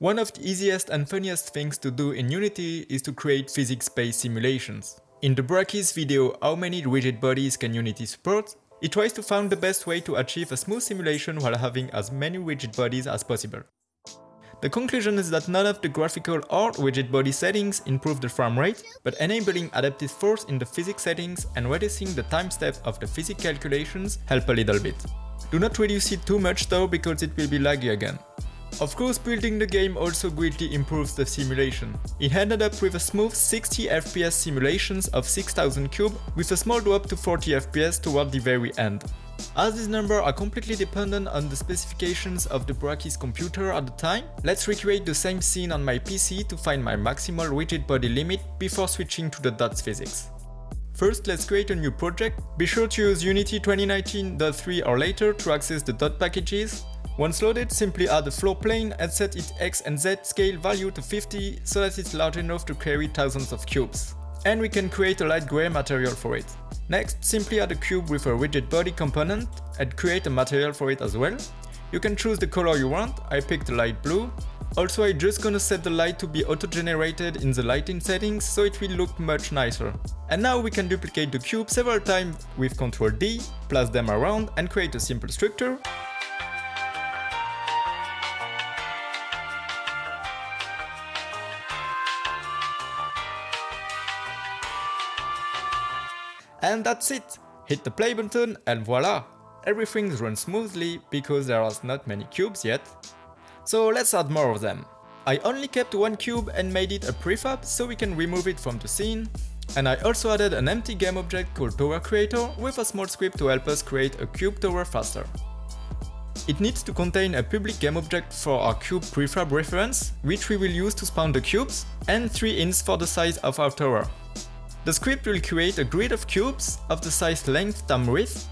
One of the easiest and funniest things to do in Unity is to create physics-based simulations. In the Brackeys video How many rigid bodies can Unity support? It tries to find the best way to achieve a smooth simulation while having as many rigid bodies as possible. The conclusion is that none of the graphical or rigid body settings improve the frame rate, but enabling adaptive force in the physics settings and reducing the time step of the physics calculations help a little bit. Do not reduce it too much though because it will be laggy again. Of course building the game also greatly improves the simulation. It ended up with a smooth 60 FPS simulations of 6000 cube with a small drop to 40 FPS toward the very end. As these numbers are completely dependent on the specifications of the Brackeys computer at the time, let's recreate the same scene on my PC to find my maximal rigid body limit before switching to the dots physics. First, let's create a new project. Be sure to use Unity 2019.3 or later to access the dot packages once loaded, simply add a floor plane and set its x and z scale value to 50 so that it's large enough to carry thousands of cubes. And we can create a light grey material for it. Next, simply add a cube with a rigid body component and create a material for it as well. You can choose the color you want, I picked light blue. Also I just gonna set the light to be auto-generated in the lighting settings so it will look much nicer. And now we can duplicate the cube several times with Ctrl D, place them around and create a simple structure. And that's it! Hit the play button and voila! Everything runs smoothly because there are not many cubes yet. So let's add more of them. I only kept one cube and made it a prefab so we can remove it from the scene. And I also added an empty game object called Tower Creator with a small script to help us create a cube tower faster. It needs to contain a public game object for our cube prefab reference, which we will use to spawn the cubes, and 3 ints for the size of our tower. The script will create a grid of cubes of the size length times width.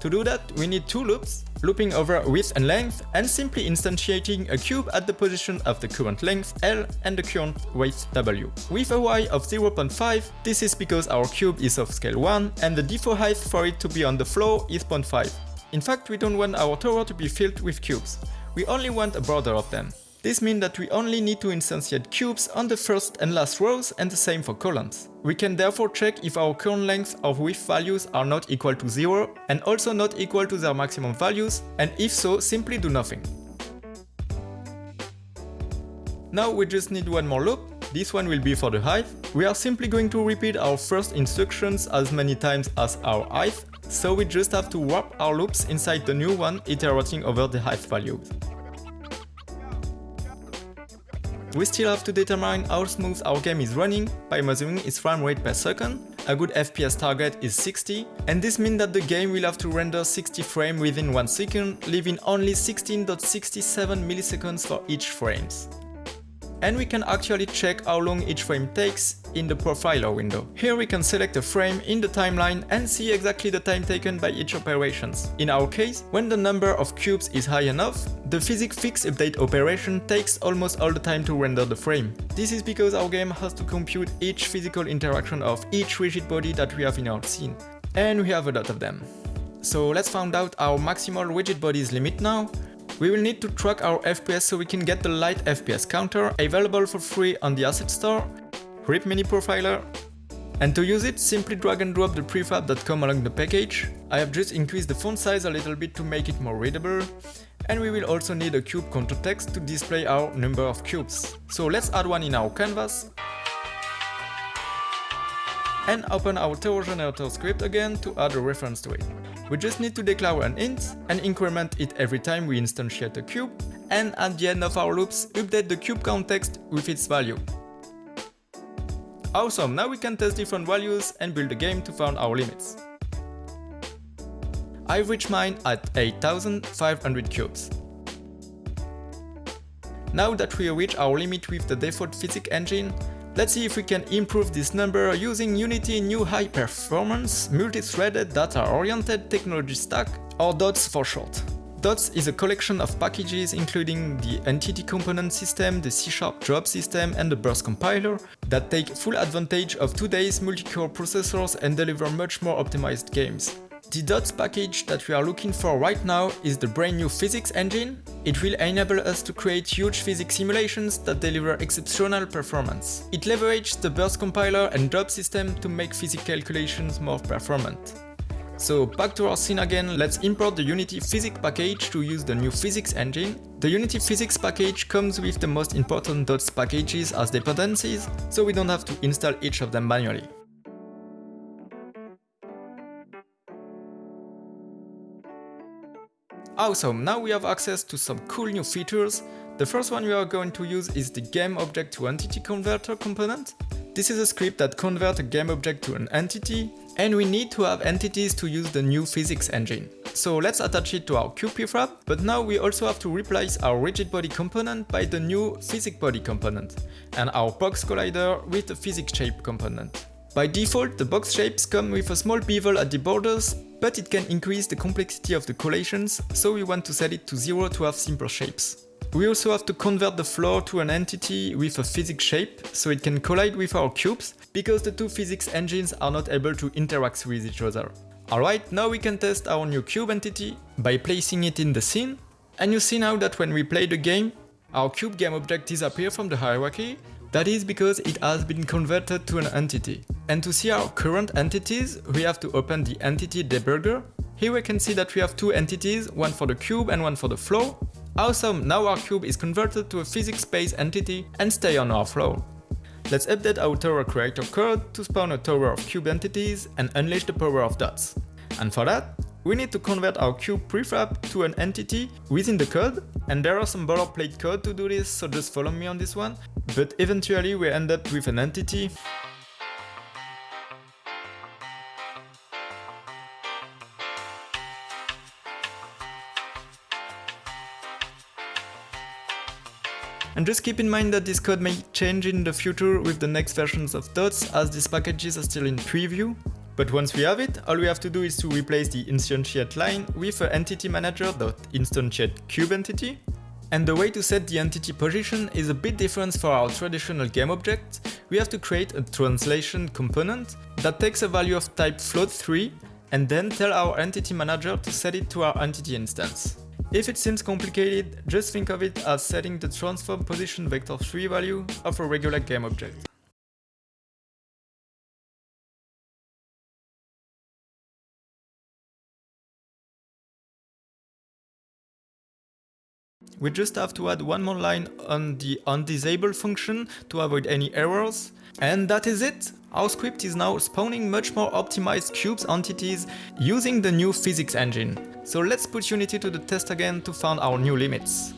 To do that, we need two loops, looping over width and length, and simply instantiating a cube at the position of the current length L and the current weight W. With a y of 0.5, this is because our cube is of scale 1 and the default height for it to be on the floor is 0.5. In fact, we don't want our tower to be filled with cubes. We only want a border of them. This means that we only need to instantiate cubes on the first and last rows and the same for columns. We can therefore check if our current length or width values are not equal to 0 and also not equal to their maximum values and if so, simply do nothing. Now we just need one more loop, this one will be for the height. We are simply going to repeat our first instructions as many times as our height, so we just have to wrap our loops inside the new one iterating over the height values. We still have to determine how smooth our game is running by measuring its frame rate per second. A good FPS target is 60, and this means that the game will have to render 60 frames within 1 second, leaving only 16.67 milliseconds for each frames and we can actually check how long each frame takes in the profiler window. Here we can select a frame in the timeline and see exactly the time taken by each operations. In our case, when the number of cubes is high enough, the physics fix update operation takes almost all the time to render the frame. This is because our game has to compute each physical interaction of each rigid body that we have in our scene. And we have a lot of them. So let's find out our maximal rigid bodies limit now we will need to track our FPS so we can get the light FPS counter available for free on the asset store, RIP Mini Profiler, and to use it, simply drag and drop the prefab that come along the package. I have just increased the font size a little bit to make it more readable. And we will also need a cube contour text to display our number of cubes. So let's add one in our canvas. And open our tower generator script again to add a reference to it. We just need to declare an int and increment it every time we instantiate a cube, and at the end of our loops, update the cube context with its value. Awesome, now we can test different values and build a game to find our limits. I've reached mine at 8500 cubes. Now that we reach our limit with the default physics engine, Let's see if we can improve this number using Unity new high performance multi-threaded data-oriented technology stack, or DOTS for short. DOTS is a collection of packages including the Entity Component System, the C-Sharp Job System and the Burst Compiler that take full advantage of today's multi-core processors and deliver much more optimized games. The DOTS package that we are looking for right now is the brand new physics engine. It will enable us to create huge physics simulations that deliver exceptional performance. It leverages the burst compiler and job system to make physics calculations more performant. So back to our scene again, let's import the Unity Physics package to use the new physics engine. The Unity Physics package comes with the most important DOTS packages as dependencies, so we don't have to install each of them manually. Awesome, now we have access to some cool new features. The first one we are going to use is the game object to entity converter component. This is a script that converts a game object to an entity, and we need to have entities to use the new physics engine. So let's attach it to our prefab, but now we also have to replace our rigid body component by the new physics body component, and our box collider with the physics shape component. By default, the box shapes come with a small bevel at the borders, but it can increase the complexity of the collations, so we want to set it to 0 to have simpler shapes. We also have to convert the floor to an entity with a physics shape, so it can collide with our cubes, because the two physics engines are not able to interact with each other. Alright, now we can test our new cube entity by placing it in the scene, and you see now that when we play the game, our cube game object disappears from the hierarchy, that is because it has been converted to an entity. And to see our current entities, we have to open the entity debugger. Here we can see that we have two entities, one for the cube and one for the floor, Awesome, now our cube is converted to a physics-based entity and stay on our floor. Let's update our tower creator code to spawn a tower of cube entities and unleash the power of dots. And for that, we need to convert our cube prefab to an entity within the code, and there are some boilerplate code to do this, so just follow me on this one. But eventually we end up with an entity And just keep in mind that this code may change in the future with the next versions of Dots as these packages are still in preview. But once we have it, all we have to do is to replace the instantiate line with a entity manager.instantiate cube entity. And the way to set the entity position is a bit different for our traditional game object. We have to create a translation component that takes a value of type float3 and then tell our entity manager to set it to our entity instance. If it seems complicated, just think of it as setting the transform position vector 3 value of a regular game object. We just have to add one more line on the onDisable function to avoid any errors. And that is it! Our script is now spawning much more optimized cubes entities using the new physics engine. So let's put Unity to the test again to find our new limits.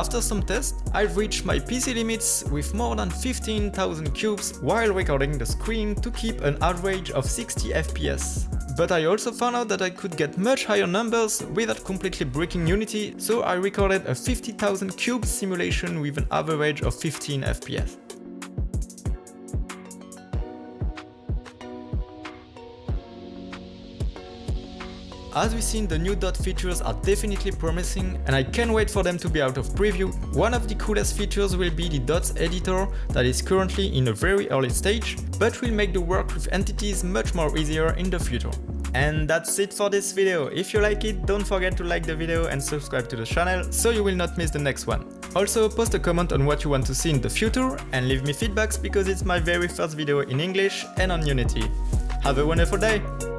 After some tests, I've reached my PC limits with more than 15,000 cubes while recording the screen to keep an average of 60 FPS. But I also found out that I could get much higher numbers without completely breaking Unity, so I recorded a 50,000 cubes simulation with an average of 15 FPS. As we've seen, the new dot features are definitely promising and I can't wait for them to be out of preview. One of the coolest features will be the dots editor that is currently in a very early stage, but will make the work with entities much more easier in the future. And that's it for this video. If you like it, don't forget to like the video and subscribe to the channel so you will not miss the next one. Also post a comment on what you want to see in the future and leave me feedbacks because it's my very first video in English and on Unity. Have a wonderful day!